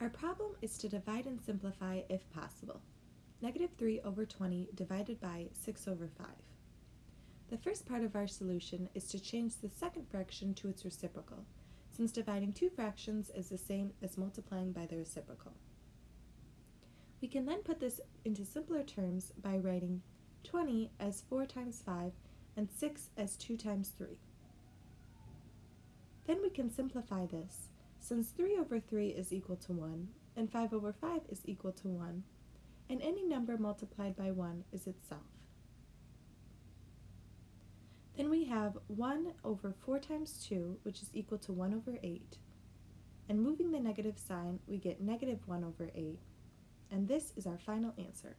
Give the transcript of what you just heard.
Our problem is to divide and simplify if possible. Negative 3 over 20 divided by 6 over 5. The first part of our solution is to change the second fraction to its reciprocal, since dividing two fractions is the same as multiplying by the reciprocal. We can then put this into simpler terms by writing 20 as 4 times 5 and 6 as 2 times 3. Then we can simplify this since 3 over 3 is equal to 1, and 5 over 5 is equal to 1, and any number multiplied by 1 is itself. Then we have 1 over 4 times 2, which is equal to 1 over 8. And moving the negative sign, we get negative 1 over 8. And this is our final answer.